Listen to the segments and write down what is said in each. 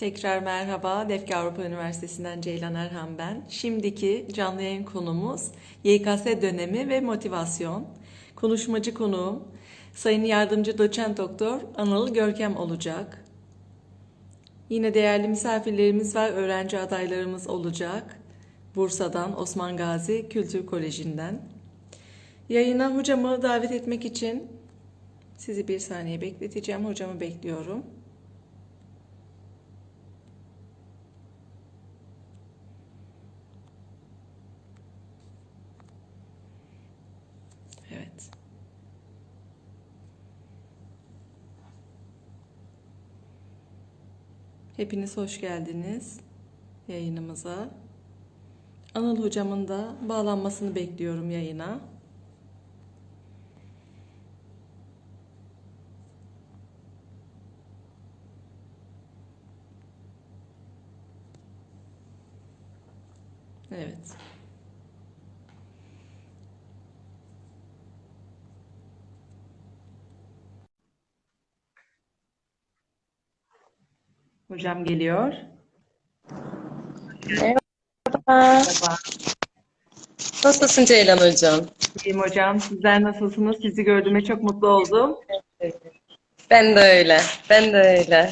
Tekrar merhaba, Defki Avrupa Üniversitesi'nden Ceylan Erhan ben. Şimdiki canlı yayın konumuz YKS dönemi ve motivasyon. Konuşmacı konuğum Sayın Yardımcı Doçent Doktor Anıl Görkem olacak. Yine değerli misafirlerimiz var, öğrenci adaylarımız olacak. Bursa'dan, Osman Gazi Kültür Koleji'nden. Yayına hocamı davet etmek için sizi bir saniye bekleteceğim. Hocamı bekliyorum. Evet. Hepiniz hoş geldiniz yayınımıza. Anıl hocamın da bağlanmasını bekliyorum yayına. Evet. Hocam geliyor. Merhaba. Nasılsın Ceylan Hocam? İyiyim hocam. Sizler nasılsınız? Sizi gördüğüme çok mutlu oldum. Ben de öyle. Ben de öyle.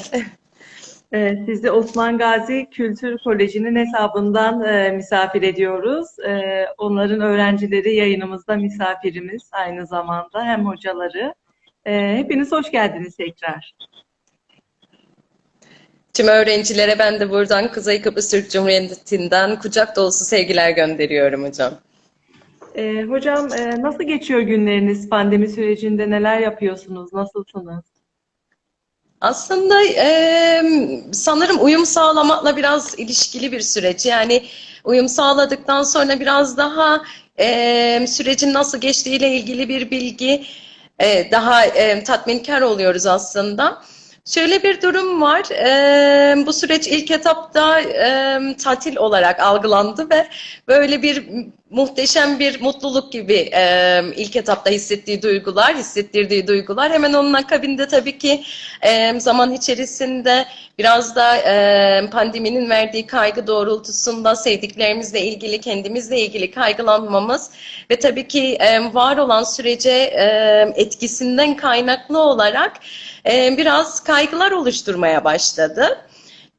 Ee, sizi Osman Gazi Kültür Koleji'nin hesabından e, misafir ediyoruz. Ee, onların öğrencileri yayınımızda misafirimiz aynı zamanda hem hocaları. Ee, hepiniz hoş geldiniz tekrar. Tüm öğrencilere ben de buradan Kuzey Kıbrıs Türk Cumhuriyeti'nden kucak dolusu sevgiler gönderiyorum hocam. Ee, hocam e, nasıl geçiyor günleriniz? Pandemi sürecinde neler yapıyorsunuz? Nasılsınız? Aslında eee, sanırım uyum sağlamakla biraz ilişkili bir süreç. Yani uyum sağladıktan sonra biraz daha eee, sürecin nasıl geçtiğiyle ilgili bir bilgi eee, daha eee, tatminkar oluyoruz aslında. Şöyle bir durum var. Eee, bu süreç ilk etapta eee, tatil olarak algılandı ve böyle bir muhteşem bir mutluluk gibi eee, ilk etapta hissettiği duygular, hissettirdiği duygular. Hemen onun akabinde tabii ki eee, zaman içerisinde biraz da eee, pandeminin verdiği kaygı doğrultusunda sevdiklerimizle ilgili, kendimizle ilgili kaygılanmamız ve tabii ki eee, var olan sürece eee, etkisinden kaynaklı olarak eee, biraz kaygılar oluşturmaya başladı.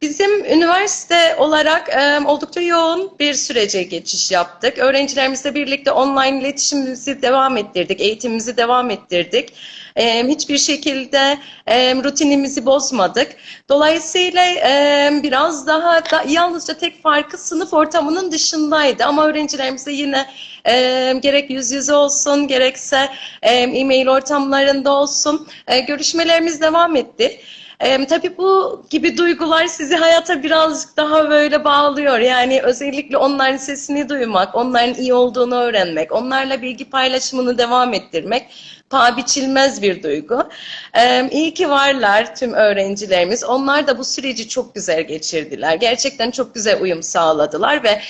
Bizim üniversite olarak e, oldukça yoğun bir sürece geçiş yaptık. Öğrencilerimizle birlikte online iletişimimizi devam ettirdik, eğitimimizi devam ettirdik. E, hiçbir şekilde e, rutinimizi bozmadık. Dolayısıyla e, biraz daha da, yalnızca tek farkı sınıf ortamının dışındaydı. Ama öğrencilerimize yine e, gerek yüz yüze olsun, gerekse e-mail ortamlarında olsun e, görüşmelerimiz devam etti. Ee, tabii bu gibi duygular sizi hayata birazcık daha böyle bağlıyor. Yani özellikle onların sesini duymak, onların iyi olduğunu öğrenmek, onlarla bilgi paylaşımını devam ettirmek paha biçilmez bir duygu. Ee, iyi ki varlar tüm öğrencilerimiz. Onlar da bu süreci çok güzel geçirdiler. Gerçekten çok güzel uyum sağladılar ve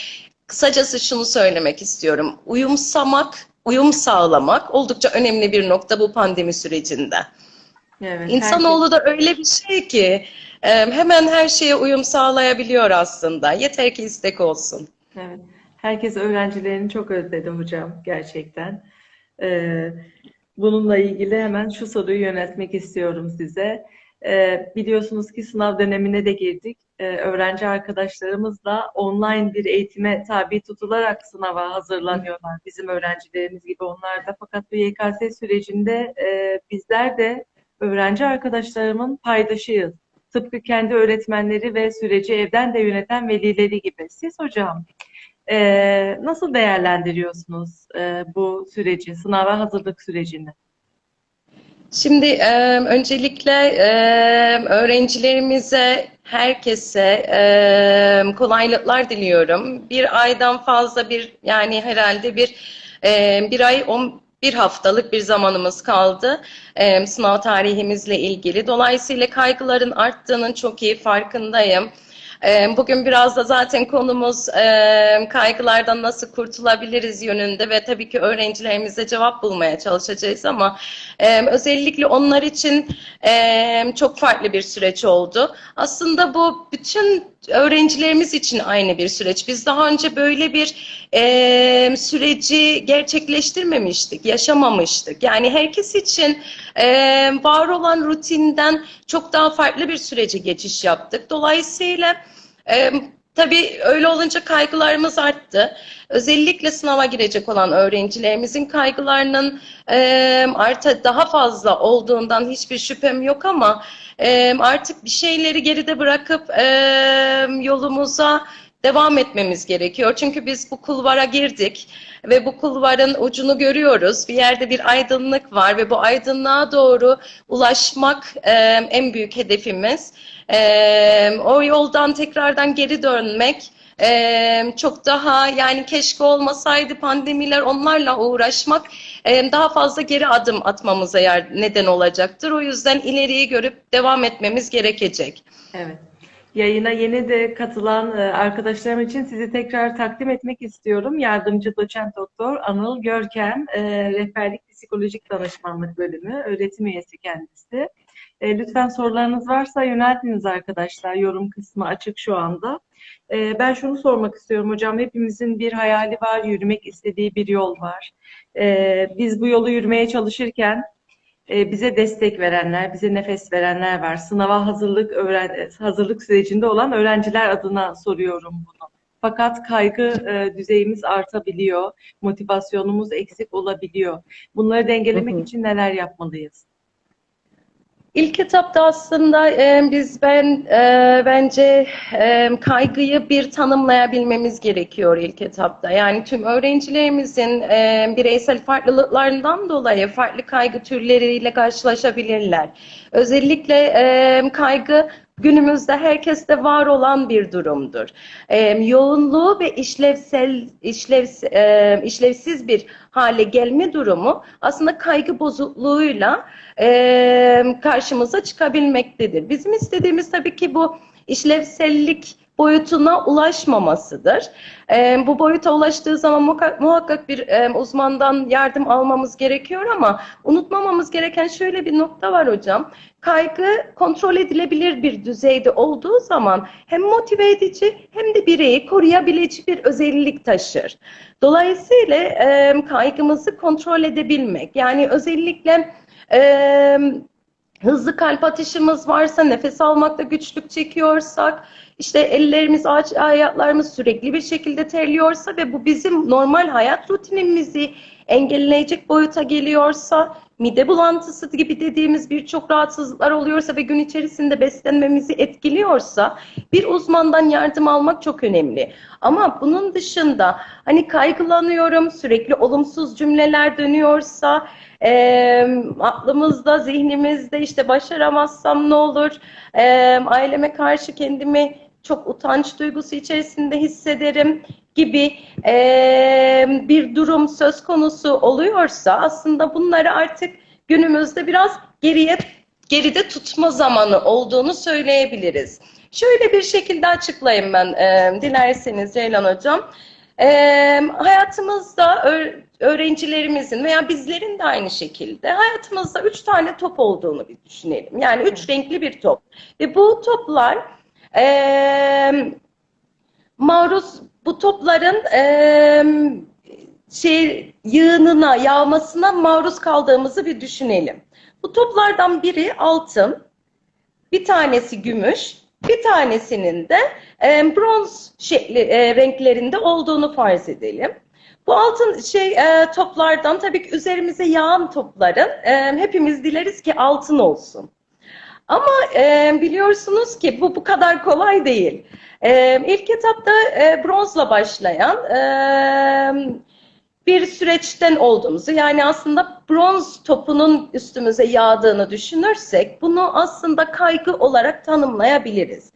kısacası şunu söylemek istiyorum. Uyumsamak, uyum sağlamak oldukça önemli bir nokta bu pandemi sürecinde. Evet, İnsanoğlu da öyle bir şey ki e, hemen her şeye uyum sağlayabiliyor aslında. Yeter ki istek olsun. Evet. Herkes öğrencilerini çok özledi hocam gerçekten. Ee, bununla ilgili hemen şu soruyu yöneltmek istiyorum size. Ee, biliyorsunuz ki sınav dönemine de girdik. Ee, öğrenci arkadaşlarımız da online bir eğitime tabi tutularak sınava hazırlanıyorlar. Bizim öğrencilerimiz gibi onlar da. Fakat bu YKS sürecinde e, bizler de öğrenci arkadaşlarımın paydaşıyız. Tıpkı kendi öğretmenleri ve süreci evden de yöneten velileri gibi. Siz hocam e, nasıl değerlendiriyorsunuz e, bu süreci, sınava hazırlık sürecini? Şimdi e, öncelikle öğrencilerimize, herkese kolaylıklar diliyorum. Bir aydan fazla bir yani herhalde bir bir ay on bir haftalık bir zamanımız kaldı e, sınav tarihimizle ilgili. Dolayısıyla kaygıların arttığının çok iyi farkındayım. E, bugün biraz da zaten konumuz e, kaygılardan nasıl kurtulabiliriz yönünde ve tabii ki öğrencilerimize cevap bulmaya çalışacağız ama e, özellikle onlar için e, çok farklı bir süreç oldu. Aslında bu bütün öğrencilerimiz için aynı bir süreç. Biz daha önce böyle bir e, süreci gerçekleştirmemiştik, yaşamamıştık. Yani herkes için e, var olan rutinden çok daha farklı bir sürece geçiş yaptık. Dolayısıyla e, tabii öyle olunca kaygılarımız arttı. Özellikle sınava girecek olan öğrencilerimizin kaygılarının e, artı daha fazla olduğundan hiçbir şüphem yok ama e, artık bir şeyleri geride bırakıp e, yolumuza devam etmemiz gerekiyor. Çünkü biz bu kulvara girdik ve bu kulvarın ucunu görüyoruz. Bir yerde bir aydınlık var ve bu aydınlığa doğru ulaşmak e, en büyük hedefimiz. E, o yoldan tekrardan geri dönmek e, çok daha yani keşke olmasaydı pandemiler onlarla uğraşmak e, daha fazla geri adım atmamıza yer, neden olacaktır. O yüzden ileriyi görüp devam etmemiz gerekecek. Evet. Yayına yeni de katılan arkadaşlarım için sizi tekrar takdim etmek istiyorum. Yardımcı doçent doktor Anıl Görkem, rehberlik psikolojik danışmanlık bölümü, öğretim üyesi kendisi. E, lütfen sorularınız varsa yöneltiniz arkadaşlar. Yorum kısmı açık şu anda. E, ben şunu sormak istiyorum hocam. Hepimizin bir hayali var, yürümek istediği bir yol var. E, biz bu yolu yürümeye çalışırken e, bize destek verenler, bize nefes verenler var. Sınava hazırlık öğren hazırlık sürecinde olan öğrenciler adına soruyorum bunu. Fakat kaygı e, düzeyimiz artabiliyor, motivasyonumuz eksik olabiliyor. Bunları dengelemek Hı hı. için neler yapmalıyız? İlk etapta aslında e, biz ben e, bence e, kaygıyı bir tanımlayabilmemiz gerekiyor ilk etapta. Yani tüm öğrencilerimizin e, bireysel farklılıklarından dolayı farklı kaygı türleriyle karşılaşabilirler. Özellikle e, kaygı günümüzde herkeste var olan bir durumdur. E, yoğunluğu ve işlevsel işlev, e, işlevsiz bir hale gelme durumu aslında kaygı bozukluğuyla e, karşımıza çıkabilmektedir. Bizim istediğimiz tabii ki bu işlevsellik boyutuna ulaşmamasıdır. E, bu boyuta ulaştığı zaman muhakkak, bir e, uzmandan yardım almamız gerekiyor ama unutmamamız gereken şöyle bir nokta var hocam. Kaygı kontrol edilebilir bir düzeyde olduğu zaman hem motive edici hem de bireyi koruyabilecek bir özellik taşır. Dolayısıyla e, kaygımızı kontrol edebilmek yani özellikle e, hızlı kalp atışımız varsa, nefes almakta güçlük çekiyorsak, işte ellerimiz, aç, ayaklarımız sürekli bir şekilde terliyorsa ve bu bizim normal hayat rutinimizi engelleyecek boyuta geliyorsa, mide bulantısı gibi dediğimiz birçok rahatsızlıklar oluyorsa ve gün içerisinde beslenmemizi etkiliyorsa bir uzmandan yardım almak çok önemli. Ama bunun dışında hani kaygılanıyorum, sürekli olumsuz cümleler dönüyorsa, e, aklımızda, zihnimizde işte başaramazsam ne olur, e, aileme karşı kendimi çok utanç duygusu içerisinde hissederim gibi e, bir durum söz konusu oluyorsa aslında bunları artık günümüzde biraz geriye geride tutma zamanı olduğunu söyleyebiliriz. Şöyle bir şekilde açıklayayım ben e, dilerseniz Ceylan Hocam. E, hayatımızda öğrencilerimizin veya bizlerin de aynı şekilde hayatımızda üç tane top olduğunu bir düşünelim. Yani üç renkli bir top. Ve bu toplar e, maruz bu topların e, şey yığınına, yağmasına maruz kaldığımızı bir düşünelim. Bu toplardan biri altın, bir tanesi gümüş, bir tanesinin de e, bronz şekli, e, renklerinde olduğunu farz edelim. Bu altın şey e, toplardan tabii ki üzerimize yağan topların e, hepimiz dileriz ki altın olsun. Ama e, biliyorsunuz ki bu bu kadar kolay değil. E, ilk etapta e, bronzla başlayan e, bir süreçten olduğumuzu yani aslında bronz topunun üstümüze yağdığını düşünürsek bunu aslında kaygı olarak tanımlayabiliriz.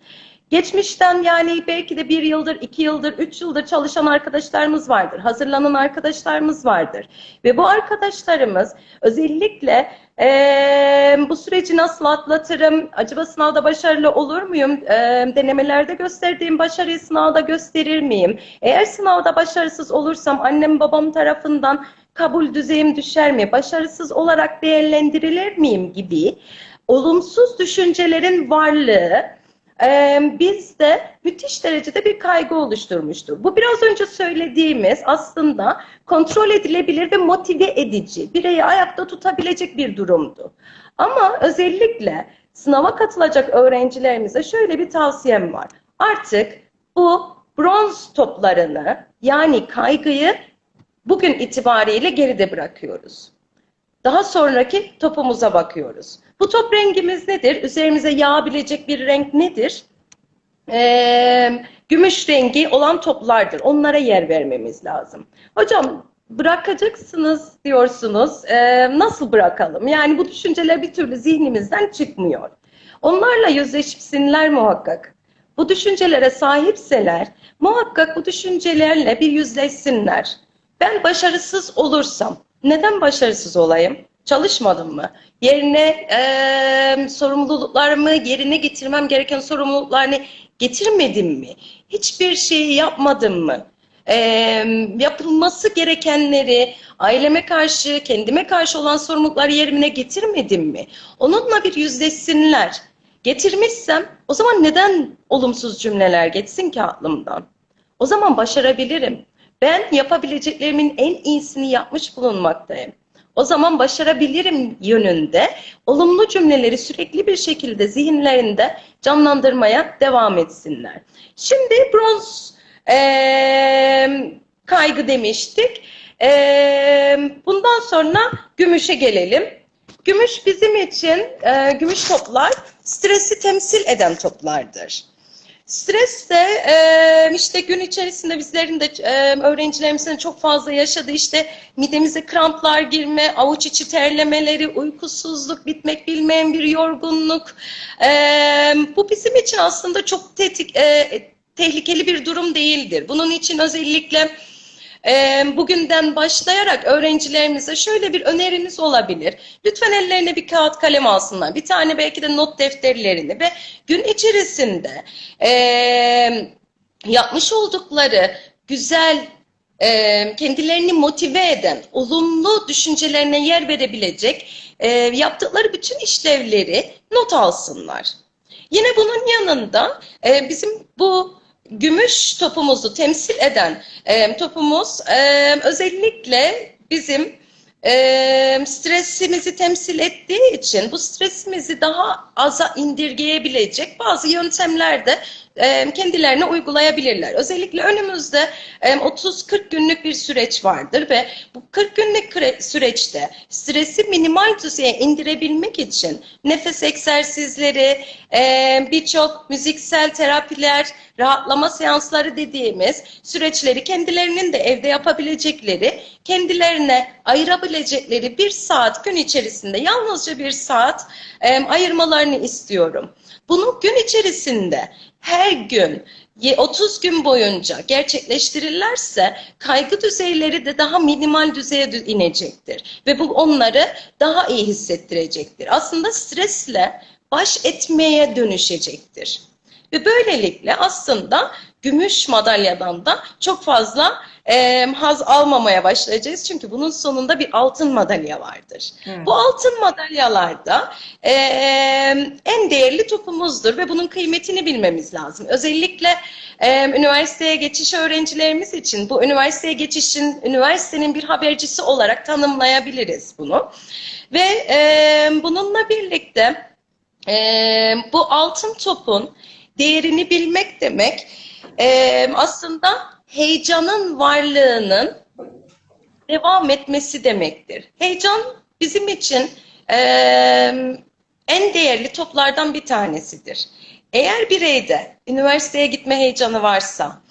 Geçmişten yani belki de bir yıldır, iki yıldır, üç yıldır çalışan arkadaşlarımız vardır. Hazırlanan arkadaşlarımız vardır. Ve bu arkadaşlarımız özellikle eee, bu süreci nasıl atlatırım, acaba sınavda başarılı olur muyum, Eee, denemelerde gösterdiğim başarıyı sınavda gösterir miyim? Eğer sınavda başarısız olursam annem babam tarafından kabul düzeyim düşer mi, başarısız olarak değerlendirilir miyim gibi olumsuz düşüncelerin varlığı e, bizde müthiş derecede bir kaygı oluşturmuştur. Bu biraz önce söylediğimiz aslında kontrol edilebilir ve motive edici, bireyi ayakta tutabilecek bir durumdu. Ama özellikle sınava katılacak öğrencilerimize şöyle bir tavsiyem var. Artık bu bronz toplarını yani kaygıyı bugün itibariyle geride bırakıyoruz. Daha sonraki topumuza bakıyoruz. Bu top rengimiz nedir? Üzerimize yağabilecek bir renk nedir? Ee, gümüş rengi olan toplardır. Onlara yer vermemiz lazım. Hocam bırakacaksınız diyorsunuz. Ee, nasıl bırakalım? Yani bu düşünceler bir türlü zihnimizden çıkmıyor. Onlarla yüzleşsinler muhakkak. Bu düşüncelere sahipseler muhakkak bu düşüncelerle bir yüzleşsinler. Ben başarısız olursam neden başarısız olayım? Çalışmadım mı? Yerine eee sorumluluklarımı yerine getirmem gereken sorumluluklarını getirmedim mi? Hiçbir şeyi yapmadım mı? Eee, yapılması gerekenleri aileme karşı, kendime karşı olan sorumlulukları yerine getirmedim mi? Onunla bir yüzleşsinler. Getirmişsem o zaman neden olumsuz cümleler geçsin ki aklımdan? O zaman başarabilirim. Ben yapabileceklerimin en iyisini yapmış bulunmaktayım. O zaman başarabilirim yönünde olumlu cümleleri sürekli bir şekilde zihinlerinde canlandırmaya devam etsinler. Şimdi bronz eee, kaygı demiştik. Eee, bundan sonra gümüşe gelelim. Gümüş bizim için, eee, gümüş toplar stresi temsil eden toplardır. Stres de e, işte gün içerisinde bizlerin de e, öğrencilerimizin çok fazla yaşadığı işte midemize kramplar girme, avuç içi terlemeleri, uykusuzluk, bitmek bilmeyen bir yorgunluk. E, bu bizim için aslında çok tetik, e, tehlikeli bir durum değildir. Bunun için özellikle e, bugünden başlayarak öğrencilerimize şöyle bir önerimiz olabilir. Lütfen ellerine bir kağıt kalem alsınlar. Bir tane belki de not defterlerini ve gün içerisinde e, yapmış oldukları güzel e, kendilerini motive eden, olumlu düşüncelerine yer verebilecek e, yaptıkları bütün işlevleri not alsınlar. Yine bunun yanında bizim bu gümüş topumuzu temsil eden e, topumuz e, özellikle bizim e, stresimizi temsil ettiği için bu stresimizi daha aza indirgeyebilecek bazı yöntemler de e, kendilerine uygulayabilirler. Özellikle önümüzde e, 30-40 günlük bir süreç vardır ve bu 40 günlük süreçte stresi minimal düzeye indirebilmek için nefes egzersizleri, e, birçok müziksel terapiler, rahatlama seansları dediğimiz süreçleri kendilerinin de evde yapabilecekleri, kendilerine ayırabilecekleri bir saat gün içerisinde yalnızca bir saat e, ayırmalarını istiyorum. Bunu gün içerisinde her gün 30 gün boyunca gerçekleştirirlerse kaygı düzeyleri de daha minimal düzeye inecektir. Ve bu onları daha iyi hissettirecektir. Aslında stresle baş etmeye dönüşecektir. Ve böylelikle aslında gümüş madalyadan da çok fazla e, haz almamaya başlayacağız. Çünkü bunun sonunda bir altın madalya vardır. Hmm. Bu altın madalyalarda e, en değerli topumuzdur ve bunun kıymetini bilmemiz lazım. Özellikle e, üniversiteye geçiş öğrencilerimiz için bu üniversiteye geçişin, üniversitenin bir habercisi olarak tanımlayabiliriz bunu. Ve e, bununla birlikte e, bu altın topun değerini bilmek demek e, aslında heyecanın varlığının devam etmesi demektir. Heyecan bizim için e, en değerli toplardan bir tanesidir. Eğer bireyde üniversiteye gitme heyecanı varsa,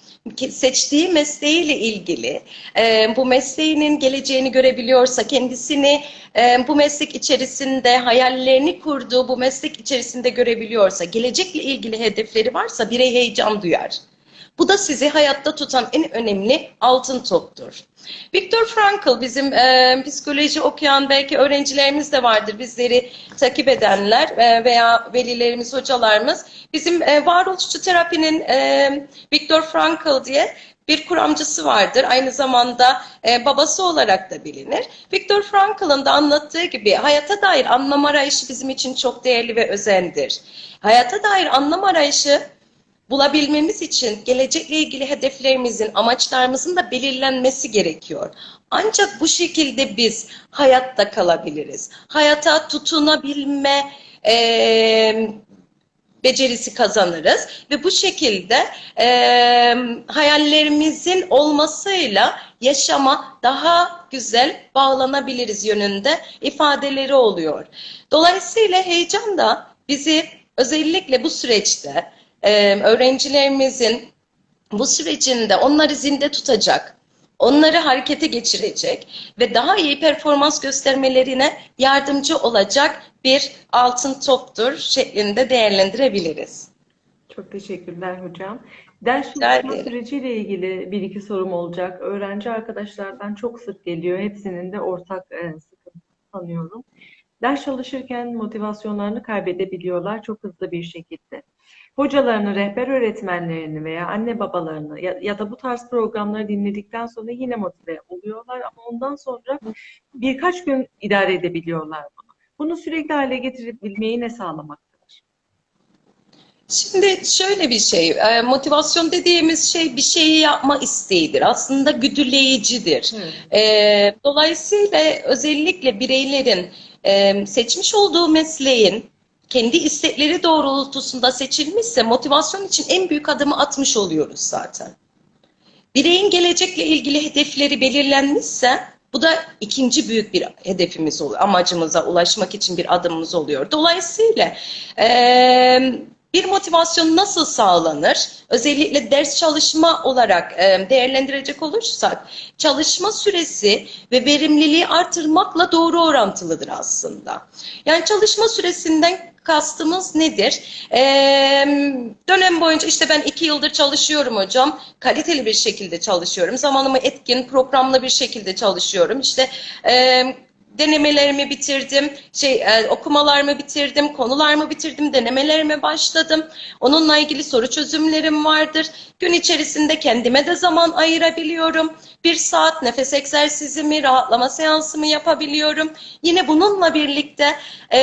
seçtiği mesleğiyle ilgili e, bu mesleğinin geleceğini görebiliyorsa, kendisini e, bu meslek içerisinde hayallerini kurduğu bu meslek içerisinde görebiliyorsa, gelecekle ilgili hedefleri varsa birey heyecan duyar. Bu da sizi hayatta tutan en önemli altın toptur. Viktor Frankl bizim e, psikoloji okuyan belki öğrencilerimiz de vardır bizleri takip edenler e, veya velilerimiz, hocalarımız. Bizim e, varoluşçu terapinin e, Viktor Frankl diye bir kuramcısı vardır. Aynı zamanda e, babası olarak da bilinir. Viktor Frankl'ın da anlattığı gibi hayata dair anlam arayışı bizim için çok değerli ve özendir. Hayata dair anlam arayışı bulabilmemiz için gelecekle ilgili hedeflerimizin, amaçlarımızın da belirlenmesi gerekiyor. Ancak bu şekilde biz hayatta kalabiliriz. Hayata tutunabilme e, becerisi kazanırız ve bu şekilde e, hayallerimizin olmasıyla yaşama daha güzel bağlanabiliriz yönünde ifadeleri oluyor. Dolayısıyla heyecan da bizi özellikle bu süreçte e, öğrencilerimizin bu sürecinde onları zinde tutacak, onları harekete geçirecek ve daha iyi performans göstermelerine yardımcı olacak bir altın toptur şeklinde değerlendirebiliriz. Çok teşekkürler hocam. Ders çalışma süreciyle ilgili bir iki sorum olacak. Öğrenci arkadaşlardan çok sık geliyor. Hepsinin de ortak e, sıkıntı sanıyorum. Ders çalışırken motivasyonlarını kaybedebiliyorlar çok hızlı bir şekilde. Hocalarını, rehber öğretmenlerini veya anne babalarını ya, ya da bu tarz programları dinledikten sonra yine motive oluyorlar ama ondan sonra birkaç gün idare edebiliyorlar bunu. Bunu sürekli hale getirebilmeyi ne sağlamaktadır? Şimdi şöyle bir şey, e, motivasyon dediğimiz şey bir şeyi yapma isteğidir. Aslında güdüleyicidir. E, dolayısıyla özellikle bireylerin e, seçmiş olduğu mesleğin kendi istekleri doğrultusunda seçilmişse motivasyon için en büyük adımı atmış oluyoruz zaten. Bireyin gelecekle ilgili hedefleri belirlenmişse bu da ikinci büyük bir hedefimiz oluyor. Amacımıza ulaşmak için bir adımımız oluyor. Dolayısıyla eee, bir motivasyon nasıl sağlanır? Özellikle ders çalışma olarak değerlendirecek olursak çalışma süresi ve verimliliği artırmakla doğru orantılıdır aslında. Yani çalışma süresinden kastımız nedir? Ee, dönem boyunca işte ben iki yıldır çalışıyorum hocam. Kaliteli bir şekilde çalışıyorum. Zamanımı etkin, programlı bir şekilde çalışıyorum. İşte e, denemelerimi bitirdim, şey e, okumalarımı bitirdim, konularımı bitirdim, denemelerime başladım. Onunla ilgili soru çözümlerim vardır. Gün içerisinde kendime de zaman ayırabiliyorum. Bir saat nefes egzersizimi, rahatlama seansımı yapabiliyorum. Yine bununla birlikte e,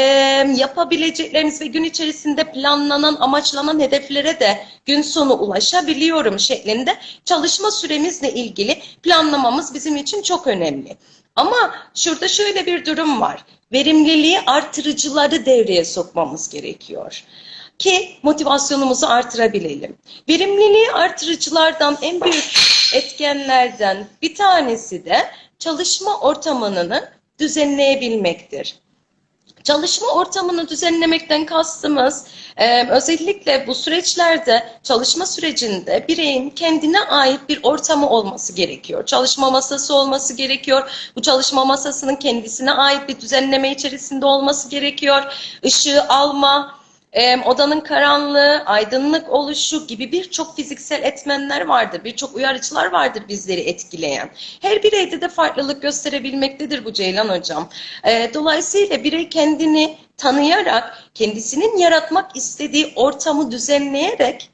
yapabilecekleriniz ve gün içerisinde planlanan, amaçlanan hedeflere de gün sonu ulaşabiliyorum şeklinde çalışma süremizle ilgili planlamamız bizim için çok önemli. Ama şurada şöyle bir durum var. Verimliliği artırıcıları devreye sokmamız gerekiyor ki motivasyonumuzu artırabilelim. Verimliliği artırıcılardan en büyük etkenlerden bir tanesi de çalışma ortamını düzenleyebilmektir. Çalışma ortamını düzenlemekten kastımız e, özellikle bu süreçlerde çalışma sürecinde bireyin kendine ait bir ortamı olması gerekiyor. Çalışma masası olması gerekiyor. Bu çalışma masasının kendisine ait bir düzenleme içerisinde olması gerekiyor. Işığı alma, e, odanın karanlığı, aydınlık oluşu gibi birçok fiziksel etmenler vardır. Birçok uyarıcılar vardır bizleri etkileyen. Her bireyde de farklılık gösterebilmektedir bu Ceylan Hocam. E, dolayısıyla birey kendini tanıyarak, kendisinin yaratmak istediği ortamı düzenleyerek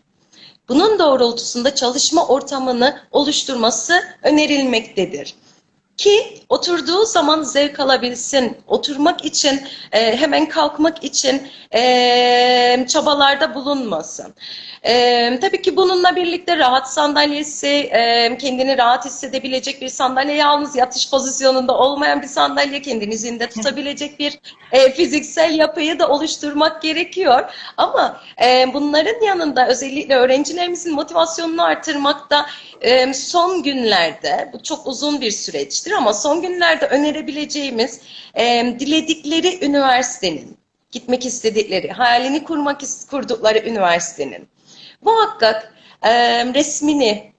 bunun doğrultusunda çalışma ortamını oluşturması önerilmektedir. Ki oturduğu zaman zevk alabilsin, oturmak için, e, hemen kalkmak için e, çabalarda bulunmasın. E, tabii ki bununla birlikte rahat sandalyesi, e, kendini rahat hissedebilecek bir sandalye, yalnız yatış pozisyonunda olmayan bir sandalye, kendini zinde tutabilecek bir e, fiziksel yapıyı da oluşturmak gerekiyor. Ama e, bunların yanında özellikle öğrencilerimizin motivasyonunu artırmakta e, son günlerde, bu çok uzun bir süreçtir ama son günlerde önerebileceğimiz e, diledikleri üniversitenin, gitmek istedikleri, hayalini kurmak kurdukları üniversitenin muhakkak e, resmini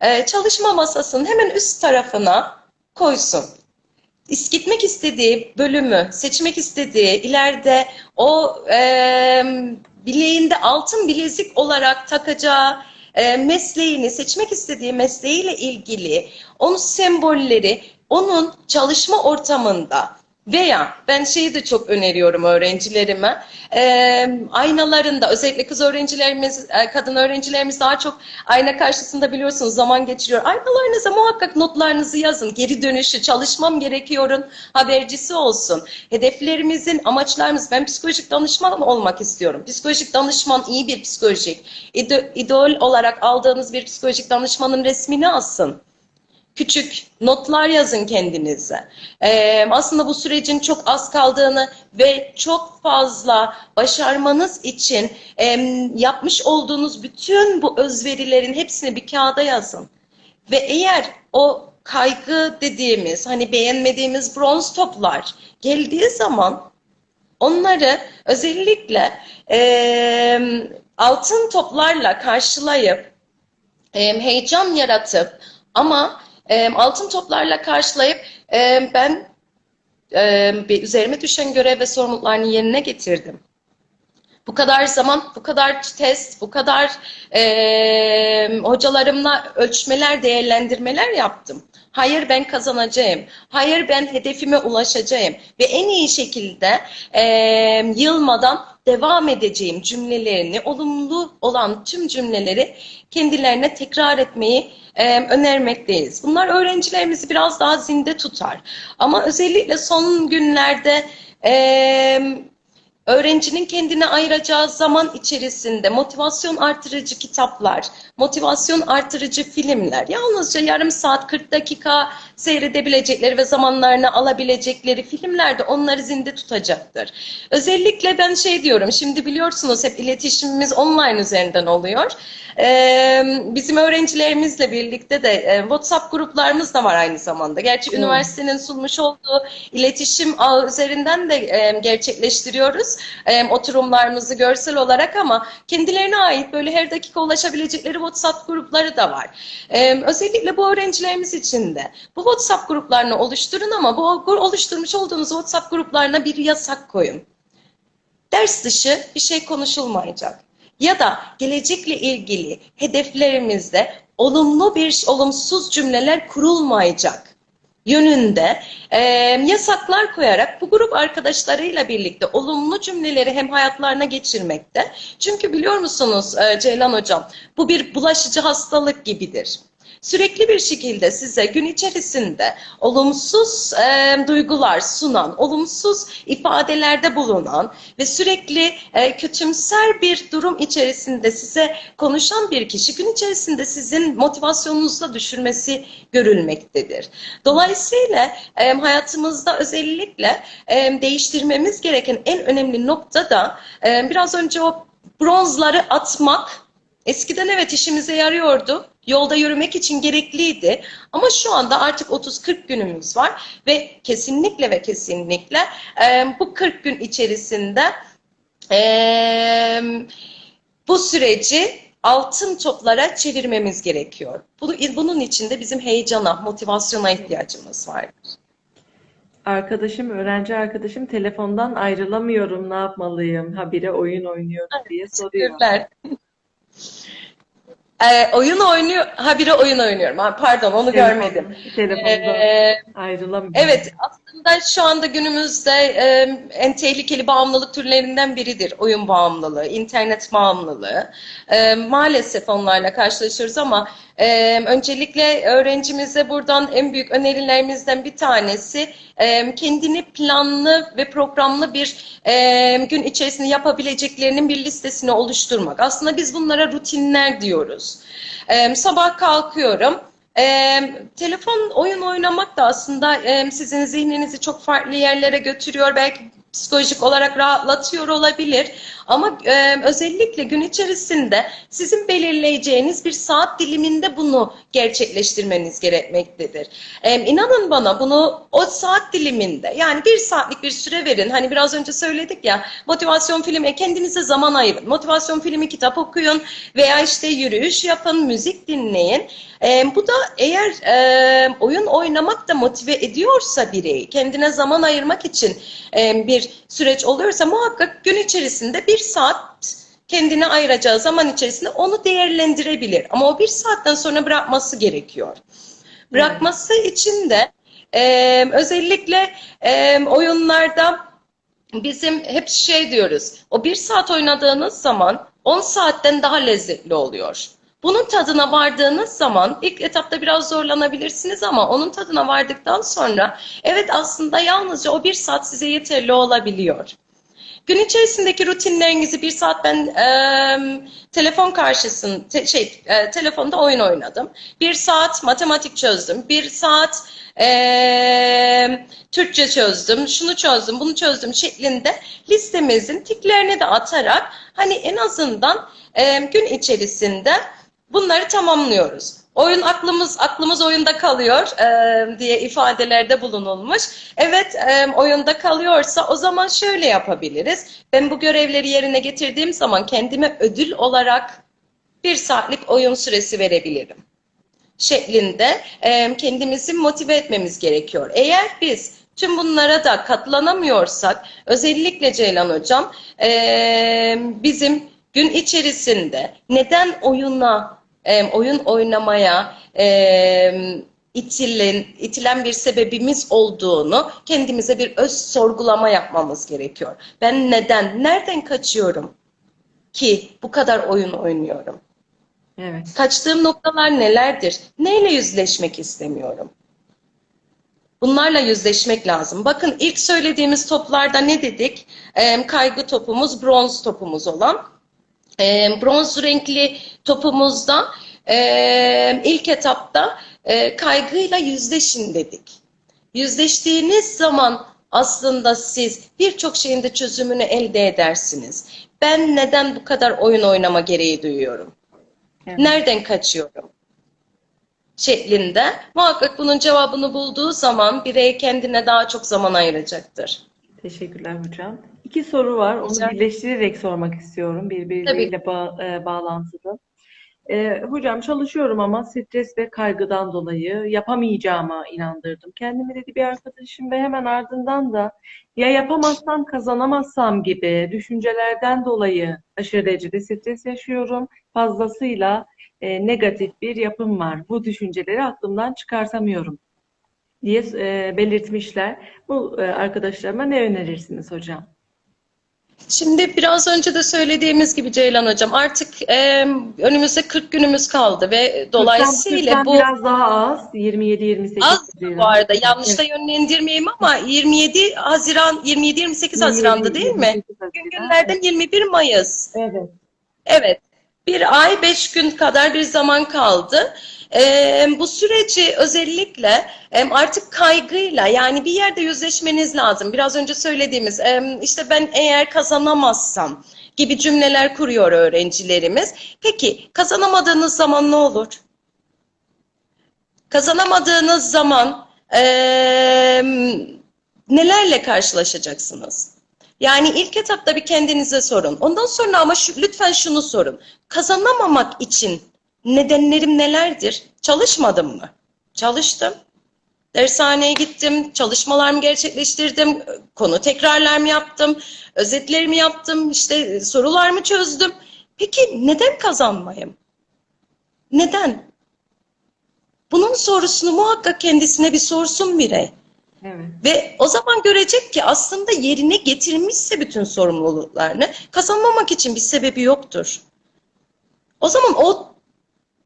e, çalışma masasının hemen üst tarafına koysun. Gitmek istediği bölümü, seçmek istediği ileride o e, bileğinde altın bilezik olarak takacağı e, mesleğini, seçmek istediği mesleğiyle ilgili onun sembolleri onun çalışma ortamında veya ben şeyi de çok öneriyorum öğrencilerime. Ee, aynalarında özellikle kız öğrencilerimiz, e, kadın öğrencilerimiz daha çok ayna karşısında biliyorsunuz zaman geçiriyor. Aynalarınıza muhakkak notlarınızı yazın. Geri dönüşü, çalışmam gerekiyorun habercisi olsun. Hedeflerimizin, amaçlarımız. Ben psikolojik danışman olmak istiyorum. Psikolojik danışman iyi bir psikolojik. İdo- idol olarak aldığınız bir psikolojik danışmanın resmini asın küçük notlar yazın kendinize. Ee, aslında bu sürecin çok az kaldığını ve çok fazla başarmanız için em, yapmış olduğunuz bütün bu özverilerin hepsini bir kağıda yazın. Ve eğer o kaygı dediğimiz, hani beğenmediğimiz bronz toplar geldiği zaman onları özellikle em, altın toplarla karşılayıp em, heyecan yaratıp ama altın toplarla karşılayıp ben bir üzerime düşen görev ve sorumluluklarını yerine getirdim. Bu kadar zaman, bu kadar test, bu kadar em, hocalarımla ölçmeler, değerlendirmeler yaptım. Hayır ben kazanacağım. Hayır ben hedefime ulaşacağım. Ve en iyi şekilde em, yılmadan devam edeceğim cümlelerini, olumlu olan tüm cümleleri kendilerine tekrar etmeyi e, önermekteyiz. Bunlar öğrencilerimizi biraz daha zinde tutar. Ama özellikle son günlerde e, öğrencinin kendine ayıracağı zaman içerisinde motivasyon artırıcı kitaplar, motivasyon artırıcı filmler, yalnızca yarım saat 40 dakika seyredebilecekleri ve zamanlarını alabilecekleri filmler de onları zinde tutacaktır. Özellikle ben şey diyorum, şimdi biliyorsunuz hep iletişimimiz online üzerinden oluyor. Ee, bizim öğrencilerimizle birlikte de e, WhatsApp gruplarımız da var aynı zamanda. Gerçi Hmm. üniversitenin sunmuş olduğu iletişim ağı üzerinden de e, gerçekleştiriyoruz e, oturumlarımızı görsel olarak ama kendilerine ait böyle her dakika ulaşabilecekleri WhatsApp grupları da var. E, özellikle bu öğrencilerimiz için de bu WhatsApp gruplarını oluşturun ama bu oluşturmuş olduğunuz WhatsApp gruplarına bir yasak koyun ders dışı bir şey konuşulmayacak. Ya da gelecekle ilgili hedeflerimizde olumlu bir olumsuz cümleler kurulmayacak yönünde e, yasaklar koyarak bu grup arkadaşlarıyla birlikte olumlu cümleleri hem hayatlarına geçirmekte. Çünkü biliyor musunuz e, Ceylan Hocam bu bir bulaşıcı hastalık gibidir. Sürekli bir şekilde size gün içerisinde olumsuz e, duygular sunan, olumsuz ifadelerde bulunan ve sürekli e, kötümser bir durum içerisinde size konuşan bir kişi gün içerisinde sizin motivasyonunuzu da düşürmesi görülmektedir. Dolayısıyla e, hayatımızda özellikle e, değiştirmemiz gereken en önemli nokta da e, biraz önce o bronzları atmak Eskiden evet işimize yarıyordu. Yolda yürümek için gerekliydi. Ama şu anda artık 30-40 günümüz var ve kesinlikle ve kesinlikle e, bu 40 gün içerisinde e, bu süreci altın toplara çevirmemiz gerekiyor. Bunu, bunun için de bizim heyecana, motivasyona ihtiyacımız var. Arkadaşım, öğrenci arkadaşım telefondan ayrılamıyorum, ne yapmalıyım? Habire oyun oynuyorum diye soruyor. Teşekkürler. Ee, oyun oynuyor, habire oyun oynuyorum. Ha, pardon onu görmedim. Telefondan Ee, ayrılamıyorum. Evet, aslında şu anda günümüzde e, en tehlikeli bağımlılık türlerinden biridir oyun bağımlılığı, internet bağımlılığı. E, maalesef onlarla karşılaşıyoruz ama e, öncelikle öğrencimize buradan en büyük önerilerimizden bir tanesi e, kendini planlı ve programlı bir e, gün içerisinde yapabileceklerinin bir listesini oluşturmak. Aslında biz bunlara rutinler diyoruz. E, sabah kalkıyorum. Ee, telefon oyun oynamak da aslında e, sizin zihninizi çok farklı yerlere götürüyor. Belki psikolojik olarak rahatlatıyor olabilir. Ama e, özellikle gün içerisinde sizin belirleyeceğiniz bir saat diliminde bunu gerçekleştirmeniz gerekmektedir. E, inanın bana bunu o saat diliminde yani bir saatlik bir süre verin. Hani biraz önce söyledik ya motivasyon filmi kendinize zaman ayırın. Motivasyon filmi kitap okuyun veya işte yürüyüş yapın, müzik dinleyin. E, bu da eğer e, oyun oynamak da motive ediyorsa bireyi kendine zaman ayırmak için e, bir süreç oluyorsa muhakkak gün içerisinde bir saat kendine ayıracağı zaman içerisinde onu değerlendirebilir. Ama o bir saatten sonra bırakması gerekiyor. Bırakması için de e, özellikle e, oyunlarda bizim hep şey diyoruz. O bir saat oynadığınız zaman 10 saatten daha lezzetli oluyor. Bunun tadına vardığınız zaman ilk etapta biraz zorlanabilirsiniz ama onun tadına vardıktan sonra evet aslında yalnızca o bir saat size yeterli olabiliyor. Gün içerisindeki rutinlerinizi bir saat ben e, telefon karşısında te, şey e, telefonda oyun oynadım. Bir saat matematik çözdüm. Bir saat e, Türkçe çözdüm. Şunu çözdüm, bunu çözdüm şeklinde listemizin tiklerini de atarak hani en azından e, gün içerisinde bunları tamamlıyoruz. Oyun aklımız aklımız oyunda kalıyor e, diye ifadelerde bulunulmuş. Evet e, oyunda kalıyorsa o zaman şöyle yapabiliriz. Ben bu görevleri yerine getirdiğim zaman kendime ödül olarak bir saatlik oyun süresi verebilirim. Şeklinde e, kendimizi motive etmemiz gerekiyor. Eğer biz tüm bunlara da katlanamıyorsak özellikle Ceylan Hocam e, bizim gün içerisinde neden oyuna e, oyun oynamaya e, itilen, itilen bir sebebimiz olduğunu kendimize bir öz sorgulama yapmamız gerekiyor. Ben neden, nereden kaçıyorum ki bu kadar oyun oynuyorum? Evet. Kaçtığım noktalar nelerdir? Neyle yüzleşmek istemiyorum? Bunlarla yüzleşmek lazım. Bakın ilk söylediğimiz toplarda ne dedik? E, kaygı topumuz, bronz topumuz olan. E, bronz renkli topumuzda e, ilk etapta e, kaygıyla yüzleşin dedik. Yüzleştiğiniz zaman aslında siz birçok şeyin de çözümünü elde edersiniz. Ben neden bu kadar oyun oynama gereği duyuyorum? Evet. Nereden kaçıyorum? Şeklinde muhakkak bunun cevabını bulduğu zaman birey kendine daha çok zaman ayıracaktır. Teşekkürler hocam. İki soru var. Onu Rica- birleştirerek sormak istiyorum. Birbirleriyle ba- e, bağlantılı. E, hocam çalışıyorum ama stres ve kaygıdan dolayı yapamayacağıma inandırdım. Kendimi dedi bir arkadaşım ve hemen ardından da ya yapamazsam kazanamazsam gibi düşüncelerden dolayı aşırı derecede stres yaşıyorum. Fazlasıyla e, negatif bir yapım var. Bu düşünceleri aklımdan çıkartamıyorum diye e, belirtmişler. Bu e, arkadaşlarıma ne önerirsiniz hocam? Şimdi biraz önce de söylediğimiz gibi Ceylan Hocam artık e, önümüzde 40 günümüz kaldı ve dolayısıyla bu biraz daha az. 27-28 az bu arada yanlış Evet. da yönlendirmeyeyim ama 27 Haziran 27-28 Haziran'da değil mi? 28 Bugün Haziran. günlerden 21 Mayıs. Evet. Evet. Bir ay, beş gün kadar bir zaman kaldı. Bu süreci özellikle artık kaygıyla yani bir yerde yüzleşmeniz lazım. Biraz önce söylediğimiz işte ben eğer kazanamazsam gibi cümleler kuruyor öğrencilerimiz. Peki kazanamadığınız zaman ne olur? Kazanamadığınız zaman nelerle karşılaşacaksınız? Yani ilk etapta bir kendinize sorun. Ondan sonra ama şu, lütfen şunu sorun. Kazanamamak için nedenlerim nelerdir? Çalışmadım mı? Çalıştım. Dershaneye gittim, çalışmalarımı gerçekleştirdim, konu tekrarlarımı yaptım, özetlerimi yaptım, işte sorularımı çözdüm. Peki neden kazanmayayım? Neden? Bunun sorusunu muhakkak kendisine bir sorsun birey. Evet. Ve o zaman görecek ki aslında yerine getirmişse bütün sorumluluklarını kazanmamak için bir sebebi yoktur. O zaman o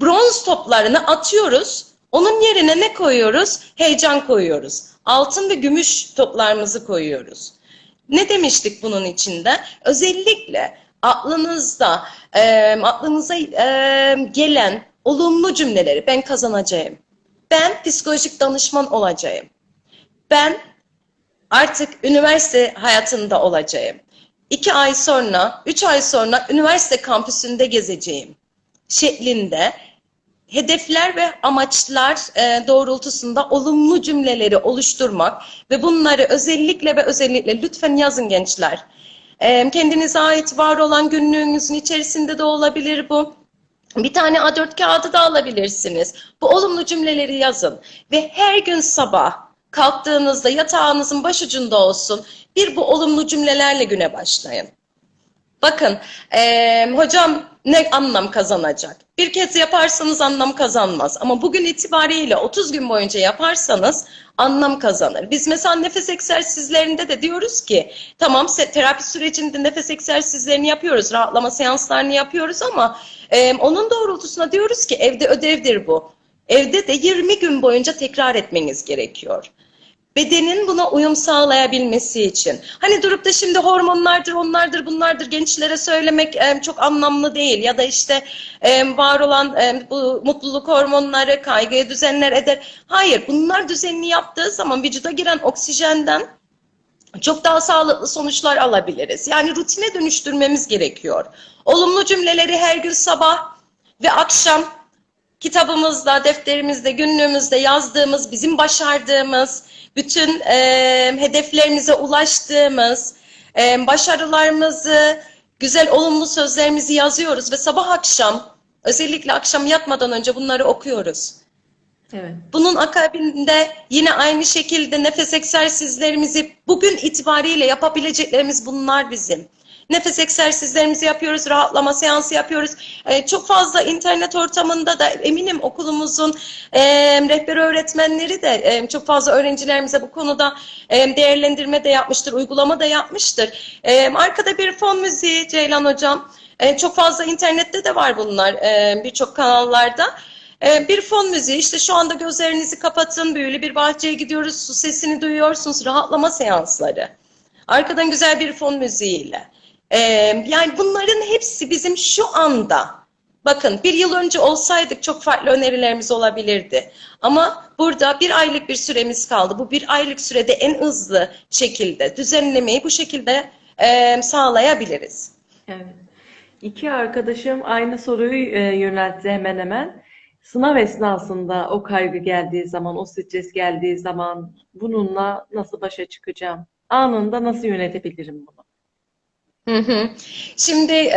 bronz toplarını atıyoruz. Onun yerine ne koyuyoruz? Heyecan koyuyoruz. Altın ve gümüş toplarımızı koyuyoruz. Ne demiştik bunun içinde? Özellikle aklınızda, e, aklınıza e, gelen olumlu cümleleri ben kazanacağım. Ben psikolojik danışman olacağım. Ben artık üniversite hayatında olacağım. İki ay sonra, üç ay sonra üniversite kampüsünde gezeceğim şeklinde hedefler ve amaçlar e, doğrultusunda olumlu cümleleri oluşturmak ve bunları özellikle ve özellikle lütfen yazın gençler. E, kendinize ait var olan günlüğünüzün içerisinde de olabilir bu. Bir tane A4 kağıdı da alabilirsiniz. Bu olumlu cümleleri yazın ve her gün sabah kalktığınızda yatağınızın başucunda olsun bir bu olumlu cümlelerle güne başlayın. Bakın eee, hocam ne anlam kazanacak? Bir kez yaparsanız anlam kazanmaz. Ama bugün itibariyle 30 gün boyunca yaparsanız anlam kazanır. Biz mesela nefes egzersizlerinde de diyoruz ki tamam terapi sürecinde nefes egzersizlerini yapıyoruz, rahatlama seanslarını yapıyoruz ama eee, onun doğrultusunda diyoruz ki evde ödevdir bu. Evde de 20 gün boyunca tekrar etmeniz gerekiyor bedenin buna uyum sağlayabilmesi için. Hani durup da şimdi hormonlardır, onlardır, bunlardır gençlere söylemek çok anlamlı değil. Ya da işte var olan bu mutluluk hormonları kaygıyı düzenler eder. Hayır, bunlar düzenli yaptığı zaman vücuda giren oksijenden çok daha sağlıklı sonuçlar alabiliriz. Yani rutine dönüştürmemiz gerekiyor. Olumlu cümleleri her gün sabah ve akşam kitabımızda, defterimizde, günlüğümüzde yazdığımız, bizim başardığımız, bütün e, hedeflerimize ulaştığımız, e, başarılarımızı, güzel olumlu sözlerimizi yazıyoruz ve sabah akşam, özellikle akşam yatmadan önce bunları okuyoruz. Evet. Bunun akabinde yine aynı şekilde nefes egzersizlerimizi bugün itibariyle yapabileceklerimiz bunlar bizim. Nefes egzersizlerimizi yapıyoruz, rahatlama seansı yapıyoruz. Ee, çok fazla internet ortamında da eminim okulumuzun e, rehber öğretmenleri de e, çok fazla öğrencilerimize bu konuda e, değerlendirme de yapmıştır, uygulama da yapmıştır. E, arkada bir fon müziği Ceylan Hocam. E, çok fazla internette de var bunlar e, birçok kanallarda. Bir fon müziği işte şu anda gözlerinizi kapatın böyle bir bahçeye gidiyoruz su sesini duyuyorsunuz rahatlama seansları. Arkadan güzel bir fon müziğiyle. Ee, yani bunların hepsi bizim şu anda bakın bir yıl önce olsaydık çok farklı önerilerimiz olabilirdi. Ama burada bir aylık bir süremiz kaldı. Bu bir aylık sürede en hızlı şekilde düzenlemeyi bu şekilde e, sağlayabiliriz. Evet. İki arkadaşım aynı soruyu e, yöneltti hemen hemen. Sınav esnasında o kaygı geldiği zaman, o stres geldiği zaman bununla nasıl başa çıkacağım? Anında nasıl yönetebilirim bunu? Şimdi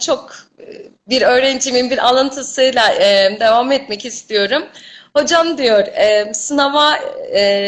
çok bir öğrencimin bir alıntısıyla devam etmek istiyorum. Hocam diyor sınava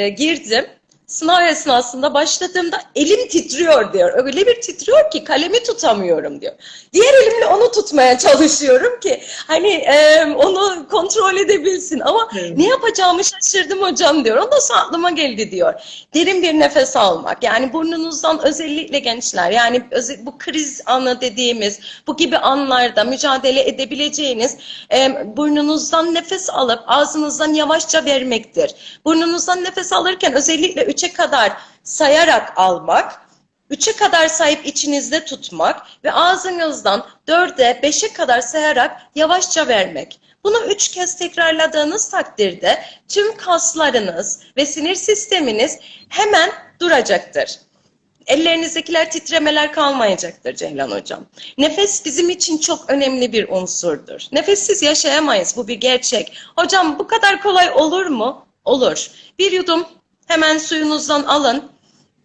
girdim. Sınav esnasında başladığımda elim titriyor diyor. Öyle bir titriyor ki kalemi tutamıyorum diyor. Diğer elimle onu tutmaya çalışıyorum ki hani e, onu kontrol edebilsin ama Evet. ne yapacağımı şaşırdım hocam diyor. Ondan sonra aklıma geldi diyor. Derin bir nefes almak. Yani burnunuzdan özellikle gençler yani bu kriz anı dediğimiz bu gibi anlarda mücadele edebileceğiniz e, burnunuzdan nefes alıp ağzınızdan yavaşça vermektir. Burnunuzdan nefes alırken özellikle üçe kadar sayarak almak. Üçe kadar sayıp içinizde tutmak ve ağzınızdan dörde, beşe kadar sayarak yavaşça vermek. Bunu üç kez tekrarladığınız takdirde tüm kaslarınız ve sinir sisteminiz hemen duracaktır. Ellerinizdekiler titremeler kalmayacaktır Ceylan Hocam. Nefes bizim için çok önemli bir unsurdur. Nefessiz yaşayamayız, bu bir gerçek. Hocam bu kadar kolay olur mu? Olur. Bir yudum hemen suyunuzdan alın.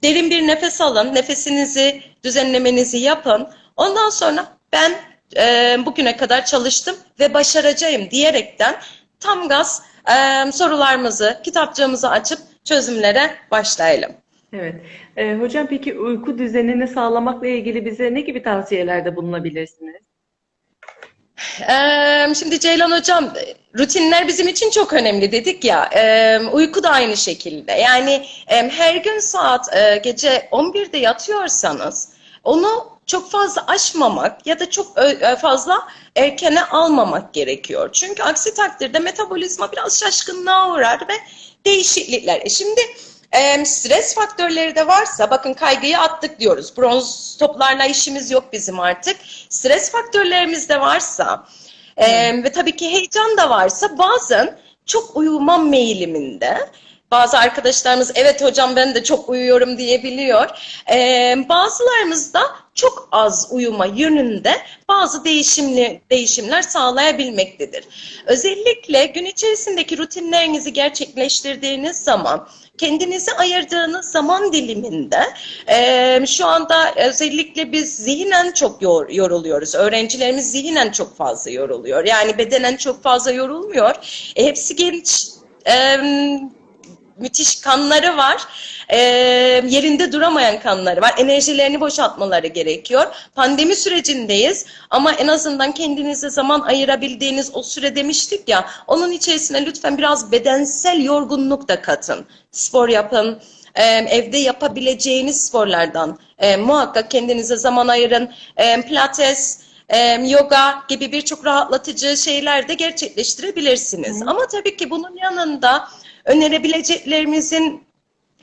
Derin bir nefes alın. Nefesinizi düzenlemenizi yapın. Ondan sonra ben e, bugüne kadar çalıştım ve başaracağım diyerekten tam gaz e, sorularımızı, kitapçığımızı açıp çözümlere başlayalım. Evet. E, hocam peki uyku düzenini sağlamakla ilgili bize ne gibi tavsiyelerde bulunabilirsiniz? Şimdi Ceylan Hocam, rutinler bizim için çok önemli dedik ya. Uyku da aynı şekilde. Yani her gün saat gece 11'de yatıyorsanız onu çok fazla aşmamak ya da çok fazla erkene almamak gerekiyor. Çünkü aksi takdirde metabolizma biraz şaşkınlığa uğrar ve değişiklikler. E şimdi em, stres faktörleri de varsa bakın kaygıyı attık diyoruz. Bronz toplarla işimiz yok bizim artık. Stres faktörlerimiz de varsa e, ve tabii ki heyecan da varsa bazen çok uyumam meyiliminde bazı arkadaşlarımız evet hocam ben de çok uyuyorum diyebiliyor. Ee, bazılarımız da çok az uyuma yönünde bazı değişimli değişimler sağlayabilmektedir. Özellikle gün içerisindeki rutinlerinizi gerçekleştirdiğiniz zaman kendinize ayırdığınız zaman diliminde e, şu anda özellikle biz zihnen çok yor, yoruluyoruz. Öğrencilerimiz zihnen çok fazla yoruluyor. Yani bedenen çok fazla yorulmuyor. E, hepsi genç, e, müthiş kanları var. E, yerinde duramayan kanları var. Enerjilerini boşaltmaları gerekiyor. Pandemi sürecindeyiz ama en azından kendinize zaman ayırabildiğiniz o süre demiştik ya onun içerisine lütfen biraz bedensel yorgunluk da katın. Spor yapın. Evde yapabileceğiniz sporlardan e, muhakkak kendinize zaman ayırın. E, pilates, e, yoga gibi birçok rahatlatıcı şeyler de gerçekleştirebilirsiniz. Hı. Ama tabii ki bunun yanında önerebileceklerimizin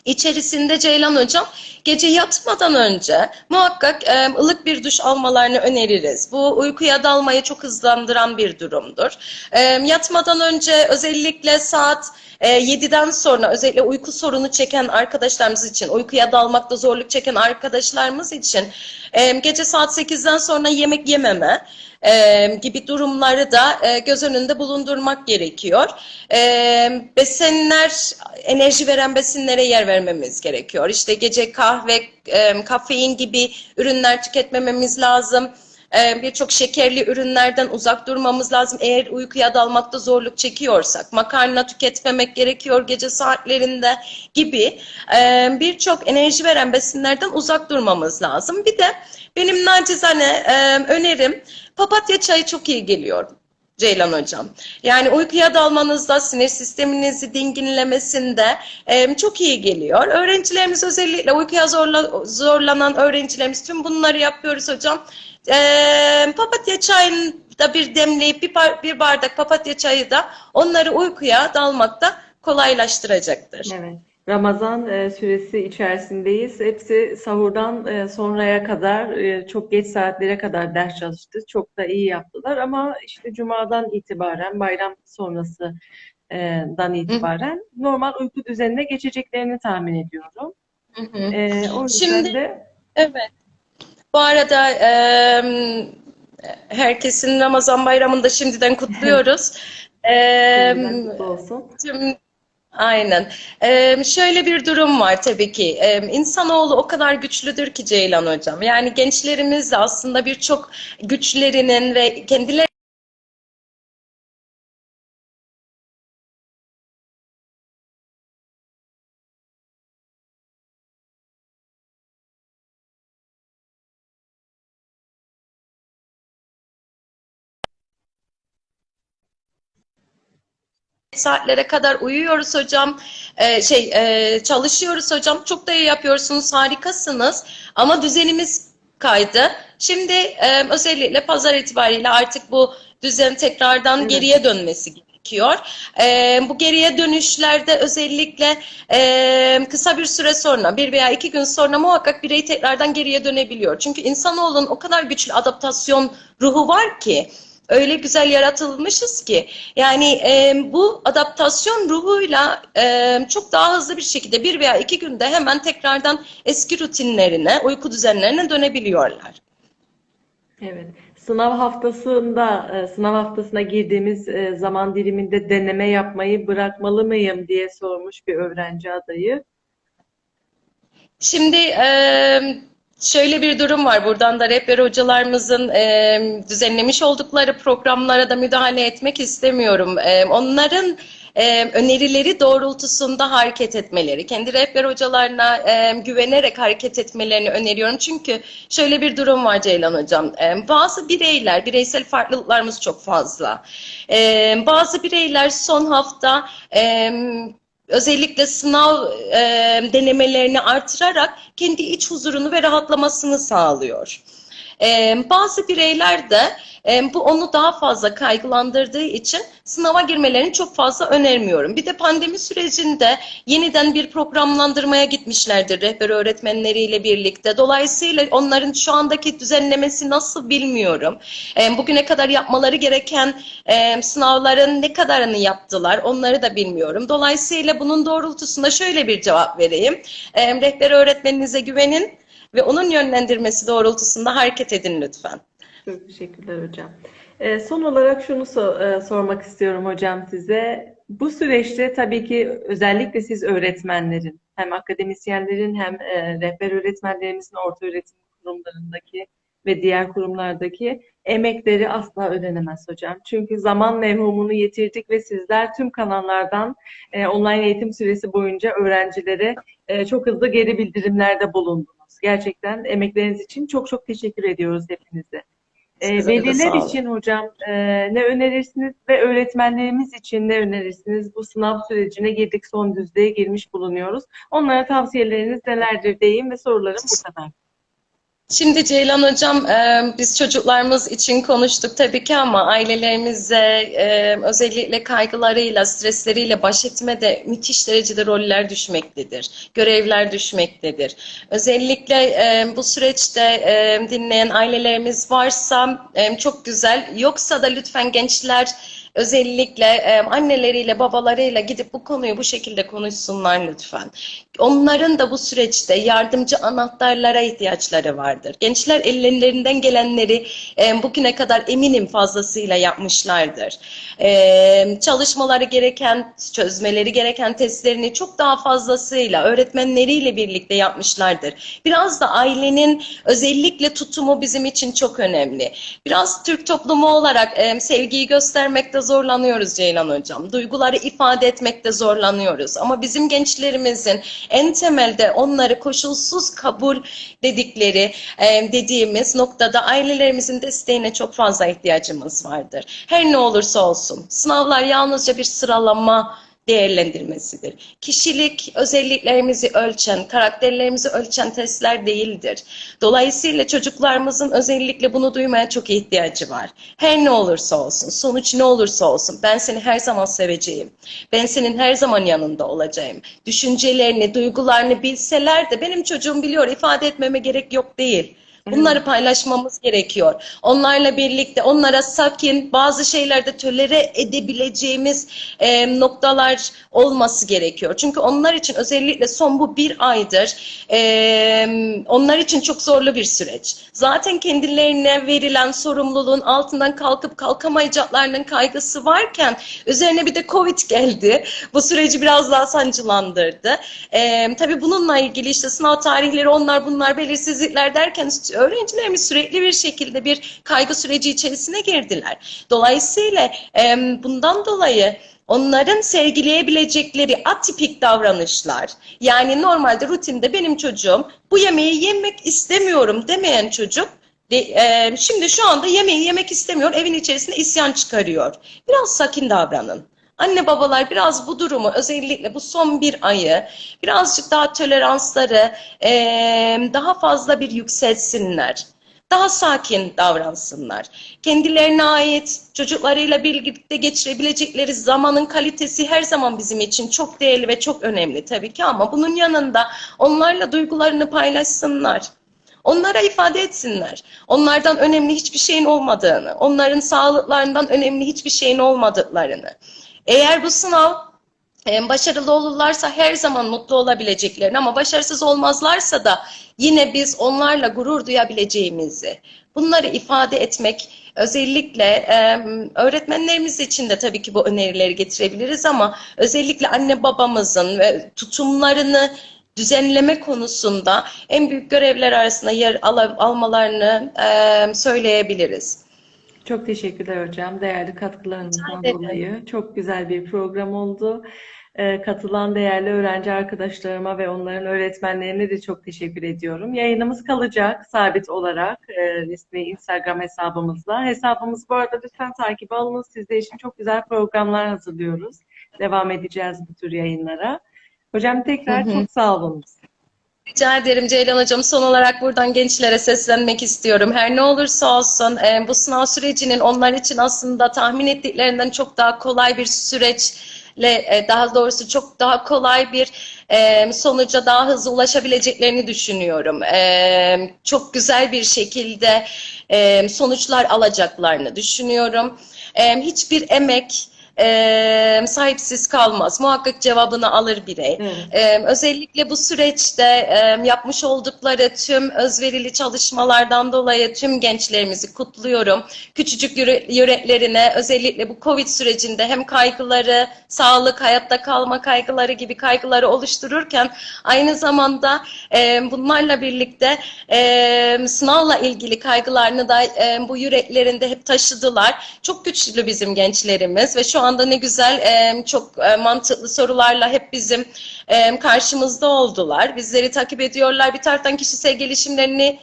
içerisinde Ceylan Hocam gece yatmadan önce muhakkak e, ılık bir duş almalarını öneririz. Bu uykuya dalmayı çok hızlandıran bir durumdur. E, yatmadan önce özellikle saat e, 7'den sonra özellikle uyku sorunu çeken arkadaşlarımız için, uykuya dalmakta zorluk çeken arkadaşlarımız için e, gece saat 8'den sonra yemek yememe e, gibi durumları da e, göz önünde bulundurmak gerekiyor. E, besinler, enerji veren besinlere yer vermemiz gerekiyor. İşte gece kahve, e, kafein gibi ürünler tüketmememiz lazım. E, Birçok şekerli ürünlerden uzak durmamız lazım. Eğer uykuya dalmakta zorluk çekiyorsak, makarna tüketmemek gerekiyor gece saatlerinde gibi e, birçok enerji veren besinlerden uzak durmamız lazım. Bir de benim nacizane e, önerim papatya çayı çok iyi geliyor. Ceylan Hocam. Yani uykuya dalmanızda, sinir sisteminizi dinginlemesinde e, çok iyi geliyor. Öğrencilerimiz özellikle uykuya zorla, zorlanan öğrencilerimiz tüm bunları yapıyoruz hocam. E, papatya çayını da bir demleyip bir, bar- bir bardak papatya çayı da onları uykuya dalmakta kolaylaştıracaktır. Evet. Ramazan e, süresi içerisindeyiz. Hepsi sahurdan e, sonraya kadar, e, çok geç saatlere kadar ders çalıştı. Çok da iyi yaptılar ama işte Cuma'dan itibaren, bayram sonrasından itibaren normal uyku düzenine geçeceklerini tahmin ediyorum. Hı hı. E, o yüzden Şimdi- de Evet. Bu arada e, herkesin Ramazan bayramını da şimdiden kutluyoruz. E, olsun. tüm Aynen. E, şöyle bir durum var tabii ki. E, insanoğlu o kadar güçlüdür ki Ceylan Hocam. Yani gençlerimiz aslında birçok güçlerinin ve kendileri saatlere kadar uyuyoruz hocam. Ee, şey e, çalışıyoruz hocam. Çok da iyi yapıyorsunuz. Harikasınız. Ama düzenimiz kaydı. Şimdi e, özellikle pazar itibariyle artık bu düzen tekrardan Evet. geriye dönmesi gerekiyor. E, bu geriye dönüşlerde özellikle e, kısa bir süre sonra, bir veya iki gün sonra muhakkak birey tekrardan geriye dönebiliyor. Çünkü insanoğlunun o kadar güçlü adaptasyon ruhu var ki, öyle güzel yaratılmışız ki, yani e, bu adaptasyon ruhuyla e, çok daha hızlı bir şekilde bir veya iki günde hemen tekrardan eski rutinlerine, uyku düzenlerine dönebiliyorlar. Evet. Sınav haftasında, e, sınav haftasına girdiğimiz e, zaman diliminde deneme yapmayı bırakmalı mıyım diye sormuş bir öğrenci adayı. Şimdi e, şöyle bir durum var. Buradan da rehber hocalarımızın e, düzenlemiş oldukları programlara da müdahale etmek istemiyorum. E, onların e, önerileri doğrultusunda hareket etmeleri, kendi rehber hocalarına e, güvenerek hareket etmelerini öneriyorum. Çünkü şöyle bir durum var Ceylan Hocam. E, bazı bireyler, bireysel farklılıklarımız çok fazla. E, bazı bireyler son hafta e, özellikle sınav e, denemelerini artırarak kendi iç huzurunu ve rahatlamasını sağlıyor. E, bazı bireyler de e, bu onu daha fazla kaygılandırdığı için sınava girmelerini çok fazla önermiyorum. Bir de pandemi sürecinde yeniden bir programlandırmaya gitmişlerdir rehber öğretmenleriyle birlikte. Dolayısıyla onların şu andaki düzenlemesi nasıl bilmiyorum. E, bugüne kadar yapmaları gereken e, sınavların ne kadarını yaptılar onları da bilmiyorum. Dolayısıyla bunun doğrultusunda şöyle bir cevap vereyim. E, rehber öğretmeninize güvenin ve onun yönlendirmesi doğrultusunda hareket edin lütfen. Çok teşekkürler hocam. Ee, son olarak şunu so- e, sormak istiyorum hocam size. Bu süreçte tabii ki özellikle siz öğretmenlerin, hem akademisyenlerin hem e, rehber öğretmenlerimizin orta öğretim kurumlarındaki ve diğer kurumlardaki emekleri asla ödenemez hocam. Çünkü zaman mevhumunu yitirdik ve sizler tüm kanallardan e, online eğitim süresi boyunca öğrencilere e, çok hızlı geri bildirimlerde bulundunuz. Gerçekten emekleriniz için çok çok teşekkür ediyoruz hepinize. E, veliler için hocam e, ne önerirsiniz ve öğretmenlerimiz için ne önerirsiniz? Bu sınav sürecine girdik, son düzlüğe girmiş bulunuyoruz. Onlara tavsiyeleriniz nelerdir diyeyim ve sorularım bu kadar. Şimdi Ceylan Hocam, e, biz çocuklarımız için konuştuk tabii ki ama ailelerimize e, özellikle kaygılarıyla, stresleriyle baş etmede müthiş derecede roller düşmektedir, görevler düşmektedir. Özellikle e, bu süreçte dinleyen ailelerimiz varsa çok güzel, yoksa da lütfen gençler özellikle e, anneleriyle, babalarıyla gidip bu konuyu bu şekilde konuşsunlar lütfen. Onların da bu süreçte yardımcı anahtarlara ihtiyaçları vardır. Gençler ellerinden gelenleri e, bugüne kadar eminim fazlasıyla yapmışlardır. E, çalışmaları gereken, çözmeleri gereken testlerini çok daha fazlasıyla öğretmenleriyle birlikte yapmışlardır. Biraz da ailenin özellikle tutumu bizim için çok önemli. Biraz Türk toplumu olarak e, sevgiyi göstermekte zorlanıyoruz Ceylan Hocam. Duyguları ifade etmekte zorlanıyoruz. Ama bizim gençlerimizin en temelde onları koşulsuz kabul dedikleri e, dediğimiz noktada ailelerimizin desteğine çok fazla ihtiyacımız vardır. Her ne olursa olsun sınavlar yalnızca bir sıralama değerlendirmesidir. Kişilik özelliklerimizi ölçen, karakterlerimizi ölçen testler değildir. Dolayısıyla çocuklarımızın özellikle bunu duymaya çok ihtiyacı var. Her ne olursa olsun, sonuç ne olursa olsun ben seni her zaman seveceğim. Ben senin her zaman yanında olacağım. Düşüncelerini, duygularını bilseler de benim çocuğum biliyor, ifade etmeme gerek yok değil. Bunları paylaşmamız gerekiyor. Onlarla birlikte onlara sakin bazı şeylerde tölere edebileceğimiz e, noktalar olması gerekiyor. Çünkü onlar için özellikle son bu bir aydır e, onlar için çok zorlu bir süreç. Zaten kendilerine verilen sorumluluğun altından kalkıp kalkamayacaklarının kaygısı varken üzerine bir de Covid geldi. Bu süreci biraz daha sancılandırdı. E, tabii bununla ilgili işte sınav tarihleri onlar bunlar belirsizlikler derken öğrencilerimiz sürekli bir şekilde bir kaygı süreci içerisine girdiler. Dolayısıyla bundan dolayı onların sergileyebilecekleri atipik davranışlar, yani normalde rutinde benim çocuğum bu yemeği yemek istemiyorum demeyen çocuk, şimdi şu anda yemeği yemek istemiyor, evin içerisinde isyan çıkarıyor. Biraz sakin davranın. Anne babalar biraz bu durumu özellikle bu son bir ayı birazcık daha toleransları e, daha fazla bir yükseltsinler. Daha sakin davransınlar. Kendilerine ait çocuklarıyla birlikte geçirebilecekleri zamanın kalitesi her zaman bizim için çok değerli ve çok önemli tabii ki ama bunun yanında onlarla duygularını paylaşsınlar. Onlara ifade etsinler. Onlardan önemli hiçbir şeyin olmadığını, onların sağlıklarından önemli hiçbir şeyin olmadıklarını. Eğer bu sınav e, başarılı olurlarsa her zaman mutlu olabileceklerini ama başarısız olmazlarsa da yine biz onlarla gurur duyabileceğimizi, bunları ifade etmek özellikle e, öğretmenlerimiz için de tabii ki bu önerileri getirebiliriz ama özellikle anne babamızın ve tutumlarını düzenleme konusunda en büyük görevler arasında yer al almalarını e, söyleyebiliriz. Çok teşekkürler hocam. Değerli katkılarınızdan dolayı. Çok güzel bir program oldu. Ee, katılan değerli öğrenci arkadaşlarıma ve onların öğretmenlerine de çok teşekkür ediyorum. Yayınımız kalacak sabit olarak e, resmi Instagram hesabımızla. Hesabımız bu arada lütfen takip alınız. Sizler için çok güzel programlar hazırlıyoruz. Devam edeceğiz bu tür yayınlara. Hocam tekrar Hı hı. çok sağ olun. Rica ederim Ceylan Hocam. Son olarak buradan gençlere seslenmek istiyorum. Her ne olursa olsun e, bu sınav sürecinin onlar için aslında tahmin ettiklerinden çok daha kolay bir süreçle, e, daha doğrusu çok daha kolay bir e, sonuca daha hızlı ulaşabileceklerini düşünüyorum. Çok güzel bir şekilde sonuçlar alacaklarını düşünüyorum. Hiçbir emek e, sahipsiz kalmaz. Muhakkak cevabını alır birey. Evet. Ee, özellikle bu süreçte e, yapmış oldukları tüm özverili çalışmalardan dolayı tüm gençlerimizi kutluyorum. Küçücük yüre- yüreklerine özellikle bu Covid sürecinde hem kaygıları, sağlık, hayatta kalma kaygıları gibi kaygıları oluştururken aynı zamanda e, bunlarla birlikte e, sınavla ilgili kaygılarını da e, bu yüreklerinde hep taşıdılar. Çok güçlü bizim gençlerimiz ve şu anda ne güzel e, çok e, mantıklı sorularla hep bizim e, karşımızda oldular. Bizleri takip ediyorlar. Bir taraftan kişisel gelişimlerini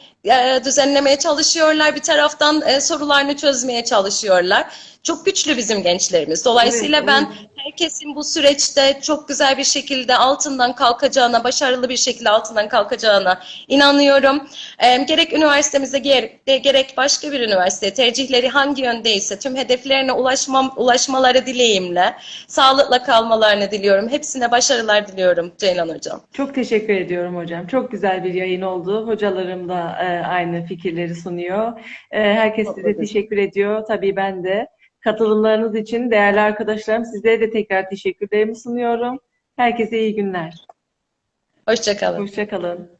düzenlemeye çalışıyorlar. Bir taraftan sorularını çözmeye çalışıyorlar. Çok güçlü bizim gençlerimiz. Dolayısıyla Evet, ben evet. herkesin bu süreçte çok güzel bir şekilde altından kalkacağına, başarılı bir şekilde altından kalkacağına inanıyorum. E, gerek üniversitemizde gerek, başka bir üniversite tercihleri hangi yöndeyse tüm hedeflerine ulaşmam, ulaşmaları dileğimle sağlıkla kalmalarını diliyorum. Hepsine başarılar diliyorum Ceylan Hocam. Çok teşekkür ediyorum hocam. Çok güzel bir yayın oldu. Hocalarım da e, aynı fikirleri sunuyor. E, herkes size teşekkür ediyor. Tabii ben de. Katılımlarınız için değerli arkadaşlarım sizlere de tekrar teşekkürlerimi sunuyorum. Herkese iyi günler. Hoşçakalın. Hoşça kalın.